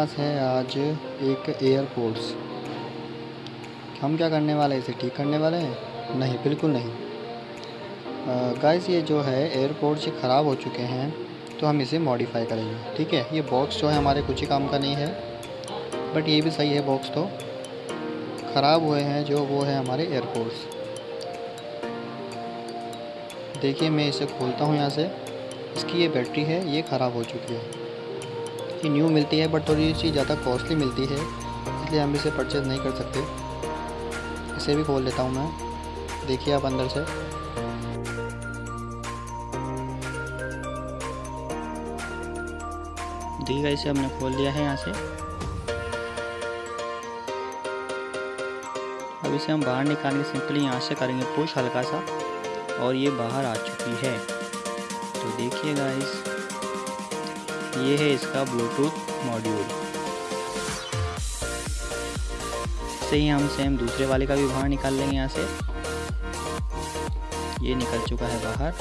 पास है आज एक एयरपोर्ट्स हम क्या करने वाले हैं? इसे ठीक करने वाले हैं? नहीं, बिल्कुल नहीं। गाइस ये जो है एयरपोर्ट्स ख़राब हो चुके हैं तो हम इसे मॉडिफाई करेंगे, ठीक है? ये बॉक्स जो है हमारे कुछ ही काम का नहीं है बट ये भी सही है बॉक्स तो। ख़राब हुए हैं जो, वो है हमारे एयरपोर्ट्स देखिए, मैं इसे खोलता हूँ यहाँ से। इसकी ये बैटरी है, ये ख़राब हो चुकी है। ये न्यू मिलती है बट थोड़ी सी ज़्यादा कॉस्टली मिलती है, इसलिए हम इसे परचेज़ नहीं कर सकते। इसे भी खोल लेता हूँ मैं। देखिए आप अंदर से। देखिएगा इसे हमने खोल दिया है यहाँ से। अब इसे हम बाहर निकालेंगे सिंपली यहाँ से करेंगे पुश हल्का सा, और ये बाहर आ चुकी है। तो देखिएगा इस ये है इसका ब्लूटूथ मॉड्यूल से ही हम सेम दूसरे वाले का भी बाहर निकाल लेंगे यहाँ से। ये निकल चुका है बाहर।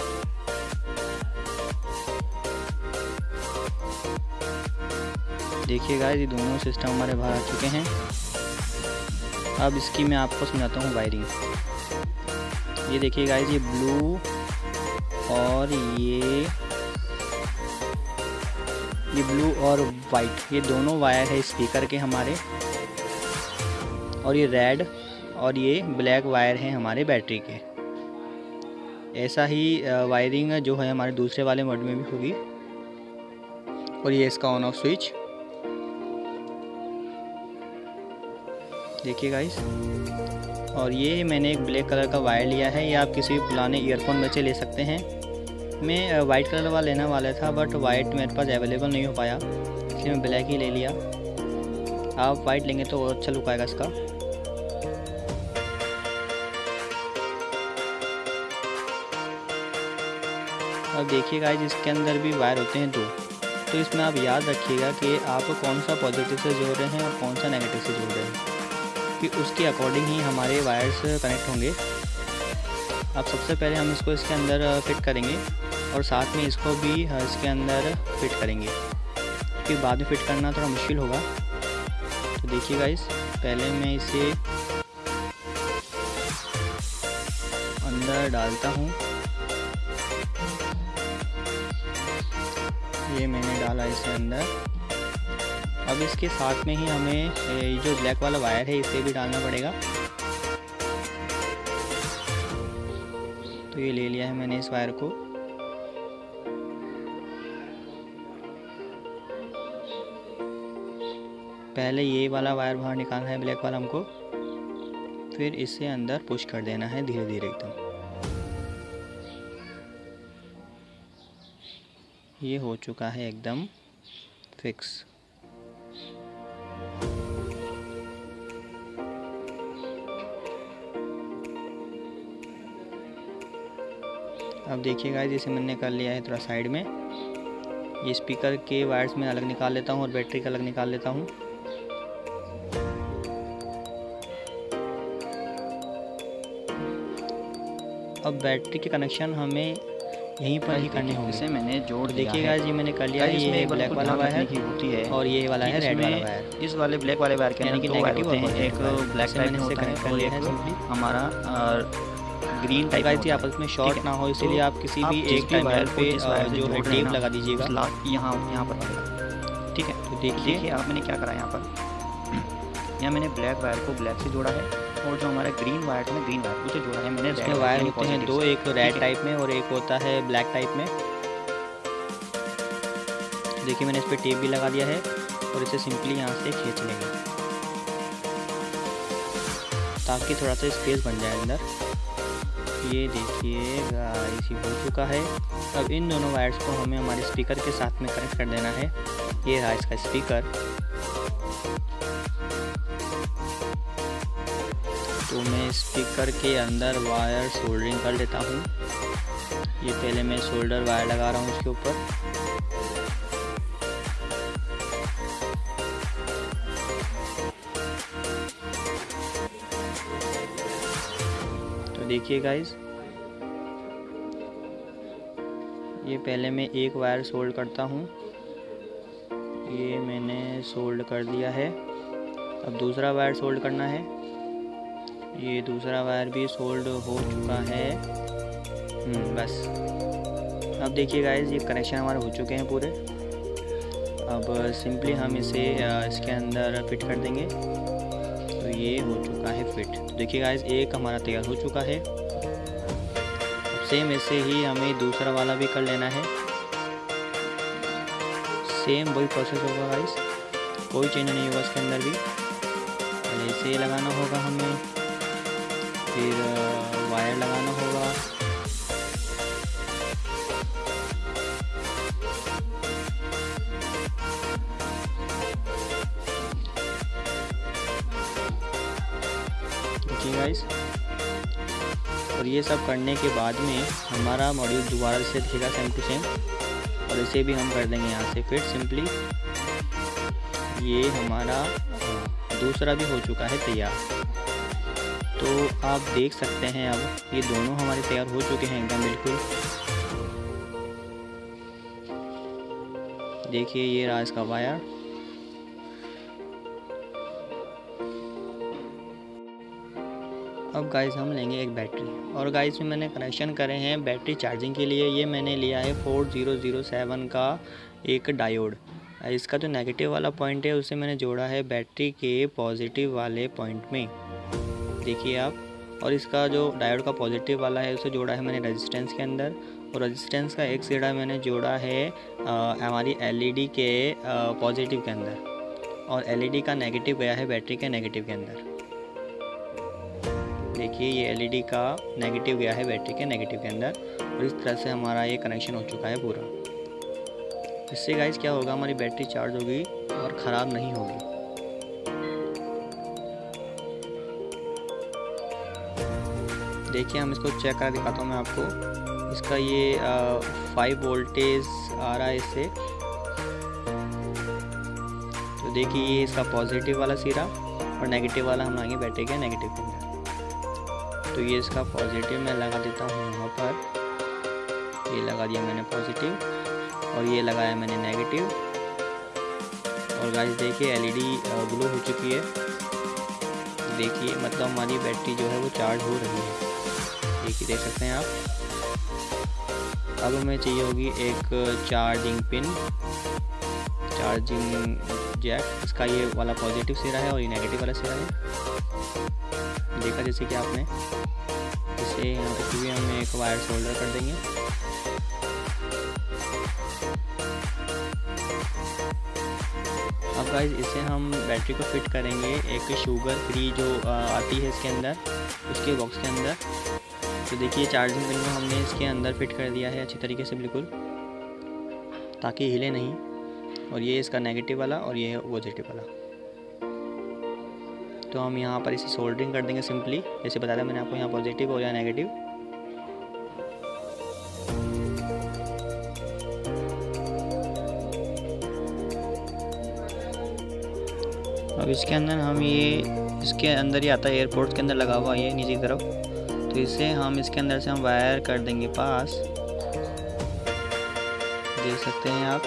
देखिएगा ये दोनों सिस्टम हमारे बाहर आ चुके हैं। अब इसकी मैं आपको समझाता हूँ वायरिंग ये देखिए गाइज़ ये ब्लू और ये ये ब्लू और वाइट, ये दोनों वायर है स्पीकर के हमारे। और ये रेड और ये ब्लैक वायर हैं हमारे बैटरी के। ऐसा ही वायरिंग जो है हमारे दूसरे वाले मोड में भी होगी। और ये इसका ऑन ऑफ़ स्विच। देखिए गाइस और ये मैंने एक ब्लैक कलर का वायर लिया है। ये आप किसी भी पुराने ईयरफोन में से ले सकते हैं। मैं वाइट कलर वाला लेना वाला था बट वाइट मेरे पास अवेलेबल नहीं हो पाया, इसलिए मैं ब्लैक ही ले लिया। आप वाइट लेंगे तो और अच्छा लुक आएगा इसका। अब देखिएगा इसके अंदर भी वायर होते हैं दो। तो इसमें आप याद रखिएगा कि आप कौन सा पॉजिटिव से जोड़ रहे हैं और कौन सा नेगेटिव से जोड़ रहे हैं, कि उसके अकॉर्डिंग ही हमारे वायर्स कनेक्ट होंगे। अब सबसे पहले हम इसको इसके अंदर फिट करेंगे। और साथ में इसको भी इसके अंदर फिट करेंगे। फिर बाद में फिट करना थोड़ा मुश्किल होगा। तो देखिएगा इस पहले मैं इसे अंदर डालता हूँ। ये मैंने डाला इसे अंदर। अब इसके साथ में ही हमें जो ब्लैक वाला वायर है, इसे भी डालना पड़ेगा। तो ये ले लिया है मैंने इस वायर को। पहले ये वाला वायर बाहर निकालना है, ब्लैक वाला हमको। फिर इसे अंदर पुश कर देना है धीरे धीरे एकदम। ये हो चुका है एकदम फिक्स। अब देखिएगा जैसे मैंने कर लिया है थोड़ा साइड में। ये स्पीकर के वायर्स में अलग निकाल लेता हूँ और बैटरी का अलग निकाल लेता हूँ। अब बैटरी के कनेक्शन हमें यहीं पर ही करने होंगे। इसे मैंने जोड़ देखिएगा जी मैंने कर लिया ये ब्लैक वाला वायर की होती है। और ये वाला है रेड वाला वायर इस वाले ब्लैक वाले वायर के यानी कि नेगेटिव होते हैं एक ब्लैक टाइप में होता है और एक हमारा ग्रीन टाइप गाइस आपस में शॉर्ट ना हो इसीलिए आप किसी भी एक टाइम वायर पे जो है टेप लगा दीजिएगा। यहाँ यहाँ पर ठीक है तो देखिए देखिए। आप मैंने क्या करा यहाँ पर। यहाँ मैंने ब्लैक वायर को ब्लैक से जोड़ा है। और जो हमारा ग्रीन वायर था ना ग्रीन वायर उसे जोड़ा है मैंने इसमें वायर होते हैं दो एक रेड टाइप में और एक होता है ब्लैक टाइप में। देखिए मैंने इस पर टेप भी लगा दिया है और इसे सिंपली यहाँ से खींच लेंगे। ताकि थोड़ा सा स्पेस बन जाए अंदर। ये देखिए गाइस ये हो चुका है। अब इन दोनों वायर्स को हमें हमारे स्पीकर के साथ में कनेक्ट कर देना है। ये रहा इसका स्पीकर तो मैं स्पीकर के अंदर वायर सोल्डरिंग कर लेता हूँ। ये पहले मैं सोल्डर वायर लगा रहा हूँ उसके ऊपर। तो देखिए गाइस ये पहले मैं एक वायर सोल्ड करता हूँ। ये मैंने सोल्ड कर दिया है। अब दूसरा वायर सोल्ड करना है। ये दूसरा वायर भी सोल्ड हो चुका है। हम्म, बस। अब देखिए गाइज़ ये कनेक्शन हमारे हो चुके हैं पूरे। अब सिंपली हम इसे इसके अंदर फिट कर देंगे। तो ये हो चुका है फिट देखिए गाइज़ एक हमारा तैयार हो चुका है। सेम ऐसे ही हमें दूसरा वाला भी कर लेना है। सेम वही प्रोसेस होगा गाइज़ कोई चेंज नहीं होगा इसके अंदर भी। ऐसे लगाना होगा हमें। फिर वायर लगाना होगा। गाइस और ये सब करने के बाद में हमारा मॉड्यूल दोबारा से दिखेगा सेम टू सेम और इसे भी हम कर देंगे यहाँ से फिर सिंपली ये हमारा दूसरा भी हो चुका है तैयार। तो आप देख सकते हैं अब ये दोनों हमारे तैयार हो चुके हैं एकदम बिल्कुल। देखिए ये रहा इसका वायर। अब गाइस हम लेंगे एक बैटरी। और गाइस में मैंने कनेक्शन करे हैं बैटरी चार्जिंग के लिए। ये मैंने लिया है फोर ज़ीरो ज़ीरो सेवन का एक डायोड इसका जो नेगेटिव वाला पॉइंट है, उसे मैंने जोड़ा है बैटरी के पॉजिटिव वाले पॉइंट में। देखिए आप, और इसका जो डायोड का पॉजिटिव वाला है, उसे जोड़ा है मैंने रेजिस्टेंस के अंदर, और रेजिस्टेंस का एक सीढ़ा मैंने जोड़ा है हमारी एलईडी के पॉजिटिव के अंदर, और एलईडी का नेगेटिव गया है बैटरी के नेगेटिव के अंदर। देखिए ये एलईडी का नेगेटिव गया है बैटरी के नेगेटिव के अंदर, और इस तरह से हमारा ये कनेक्शन हो चुका है पूरा। इससे गाइस क्या होगा, हमारी बैटरी चार्ज होगी और ख़राब नहीं होगी। देखिए, हम इसको चेक कर दिखाता हूँ मैं आपको। इसका ये फाइव वोल्टेज आ रहा है इससे तो देखिए, ये इसका पॉजिटिव वाला सिरा और नेगेटिव वाला हम लाएँगे बैटरी के नेगेटिव के अंदर। तो ये इसका पॉजिटिव मैं लगा देता हूँ यहाँ पर। ये लगा दिया मैंने पॉजिटिव और ये लगाया मैंने नेगेटिव और गाइस देखिए एलईडी ग्लो हो चुकी है। देखिए मतलब हमारी बैटरी जो है वो चार्ज हो रही है। देखिए देख सकते हैं आप। अब हमें चाहिए होगी एक चार्जिंग पिन, चार्जिंग जैक। इसका ये वाला पॉजिटिव सिरा है और ये नेगेटिव वाला सिरा है। देखा जैसे कि आपने, इसे इसे भी हम एक वायर शोल्डर कर देंगे। अब गाइज़ इसे हम बैटरी को फिट करेंगे। एक शुगर फ्री जो आती है इसके अंदर, उसके बॉक्स के अंदर। तो देखिए चार्जिंग पिन को हमने इसके अंदर फिट कर दिया है अच्छी तरीके से, बिल्कुल। ताकि हिले नहीं। और ये इसका नेगेटिव वाला और ये पॉजिटिव वाला। तो हम यहाँ पर इसे सोल्डरिंग कर देंगे सिंपली जैसे बताया मैंने आपको, यहाँ पॉजिटिव और या नेगेटिव अब इसके अंदर हम ये, इसके अंदर ही आता है एयरपोर्ट के अंदर लगा हुआ ये नीचे की तरफ़। तो इसे हम इसके अंदर से हम वायर कर देंगे पास। देख सकते हैं आप,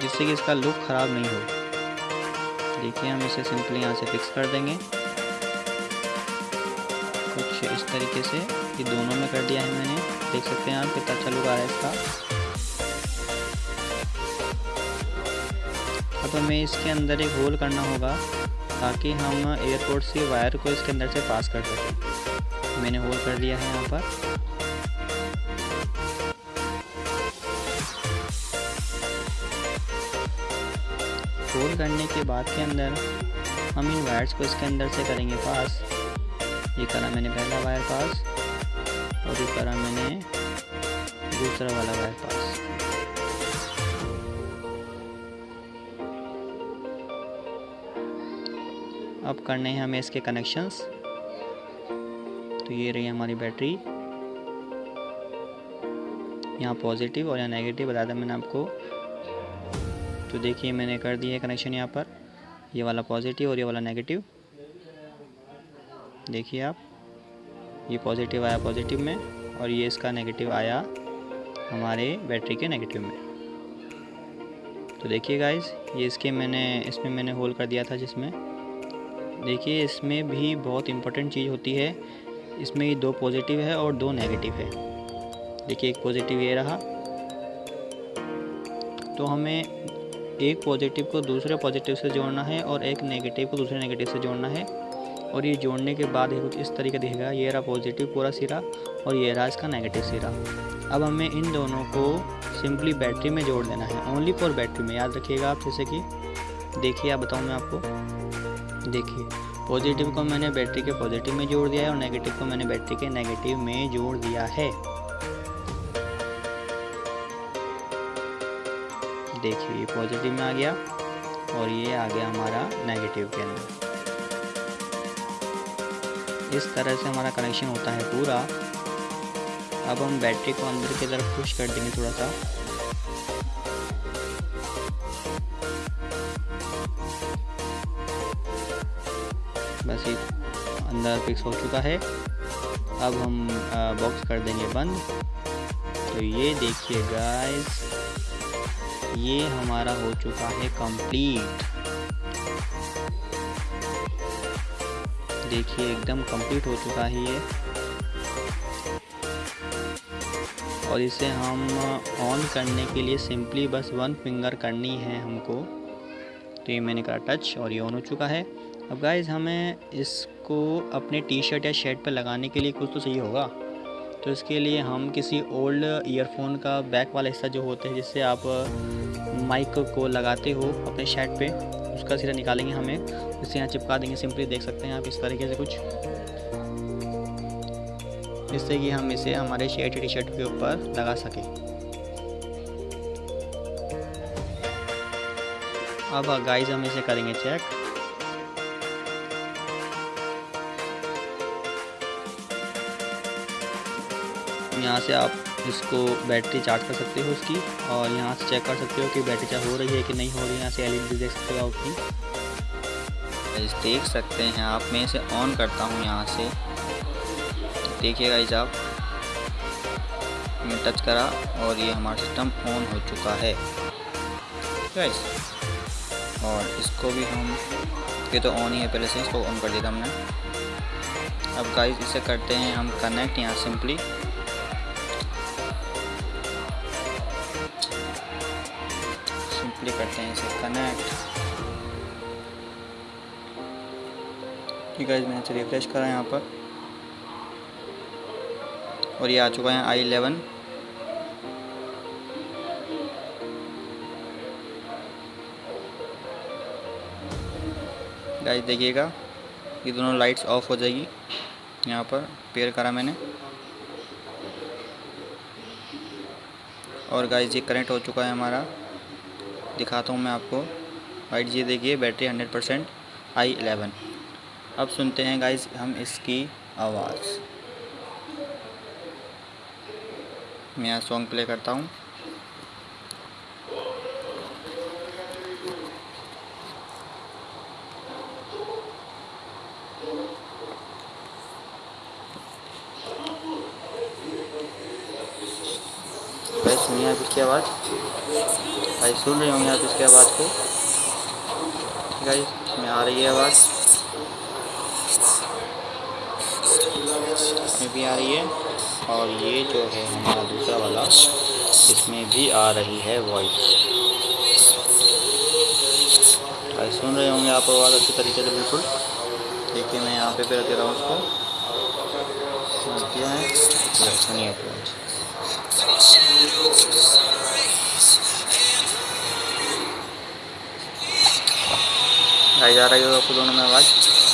जिससे कि इसका लुक ख़राब नहीं हो। देखिए, हम इसे सिंपली यहाँ से फिक्स कर देंगे। कुछ इस तरीके से ये दोनों में कर दिया है मैंने। देख सकते हैं आप कितना अच्छा लुक आ रहा है इसका। अब हमें इसके अंदर एक होल करना होगा, ताकि हम एयरपोर्ट से वायर को इसके अंदर से पास कर सकें। मैंने होल कर दिया है यहाँ पर। होल करने के बाद के अंदर हम इन वायर्स को इसके अंदर से करेंगे पास। ये करा मैंने पहला वायर पास और ये करा मैंने दूसरा वाला वायर पास। अब करने हैं हमें इसके कनेक्शंस तो ये रही हमारी बैटरी। यहाँ पॉजिटिव और यहाँ नेगेटिव बता दें मैंने आपको। तो देखिए मैंने कर दिया है कनेक्शन यहाँ पर। ये वाला पॉजिटिव और ये वाला नेगेटिव। देखिए आप, ये पॉजिटिव आया पॉजिटिव में और ये इसका नेगेटिव आया हमारे बैटरी के नेगेटिव में। तो देखिए गाइज़ ये इसके मैंने, इसमें मैंने होल कर दिया था जिसमें। देखिए इसमें भी बहुत इम्पोर्टेंट चीज़ होती है। इसमें दो पॉजिटिव है और दो नेगेटिव है। देखिए, एक पॉजिटिव ये रहा। तो हमें एक पॉजिटिव को दूसरे पॉजिटिव से जोड़ना है और एक नेगेटिव को दूसरे नेगेटिव से जोड़ना है। और ये जोड़ने के बाद कुछ इस तरीके दिखेगा। ये रहा पॉजिटिव पूरा सिरा और ये रहा इसका नेगेटिव सिरा। अब हमें इन दोनों को सिंपली बैटरी में जोड़ देना है। ओनली फॉर बैटरी में। याद रखिएगा आप जैसे कि देखिए, आप बताऊँ मैं आपको। देखिए। पॉजिटिव को मैंने बैटरी के पॉजिटिव में जोड़ दिया है और नेगेटिव को मैंने बैटरी के नेगेटिव में जोड़ दिया है। देखिए, ये पॉजिटिव में आ गया और ये आ गया हमारा नेगेटिव के अंदर। इस तरह से हमारा कनेक्शन होता है पूरा। अब हम बैटरी को अंदर की तरफ़ पुश कर देंगे थोड़ा सा। ये अंदर फिक्स हो चुका है। अब हम बॉक्स कर देंगे बंद। तो ये देखिए गाइस ये हमारा हो चुका है कंप्लीट देखिए एकदम कंप्लीट हो चुका है ये। और इसे हम ऑन करने के लिए सिंपली बस वन फिंगर करनी है हमको। तो ये मैंने करा टच और ये ऑन हो चुका है। अब गाइज़ हमें इसको अपने टी शर्ट या शर्ट पर लगाने के लिए कुछ तो सही होगा। तो इसके लिए हम किसी ओल्ड ईयरफोन का बैक वाला हिस्सा जो होता है, जिससे आप माइक को लगाते हो अपने शर्ट पे, उसका सिरा निकालेंगे हमें। इसे यहाँ चिपका देंगे सिंपली देख सकते हैं आप इस तरीके से कुछ। जिससे कि हम इसे हमारे शर्ट टी शर्ट के ऊपर लगा सकें। अब गाइज़ हम इसे करेंगे चेक से आप इसको बैटरी चार्ज कर सकते हो उसकी और यहाँ से चेक कर सकते हो कि बैटरी चार्ज हो रही है कि नहीं हो रही है। यहाँ से एलईडी देख सकते हो आपकी देख सकते हैं आप, मैं इसे ऑन करता हूँ यहाँ से। देखिए गाइज़ आप मैं टच करा और ये हमारा सिस्टम ऑन हो चुका है। गाइस, और इसको भी हम, ये तो ऑन ही है, पहले से इसको ऑन कर दिया हमने। अब गाइस इसे करते हैं हम कनेक्ट यहाँ सिंपली सिंपली करते हैं इसे कनेक्ट ठीक है मैंने इसे रिफ्रेश करा यहाँ पर। और ये आ चुका है आई इलेवन गाइस देखिएगा, ये दोनों लाइट्स ऑफ़ हो जाएगी। यहाँ पर पेयर करा मैंने। और गाइस ये कनेक्ट हो चुका है हमारा। दिखाता हूँ मैं आपको। वाइट जी देखिए battery hundred percent I eleven अब सुनते हैं गाइस हम इसकी आवाज़। मैं यहाँ सॉन्ग प्ले करता हूँ। सुनिए आप इसकी आवाज़। भाई सुन रहे होंगे आप इसकी आवाज़ को। है इसमें आ रही है आवाज़। इसमें भी आ रही है। और ये जो है हमारा दूसरा वाला, इसमें भी आ रही है वॉइस भाई सुन रहे होंगे आप आवाज़ अच्छी तरीके से, बिल्कुल। देखिए मैं यहाँ पे फिर दे रहा हूँ उसको। दिया है? सुनिए आवाज़ जा रही होगा आपको दोनों में आवाज़।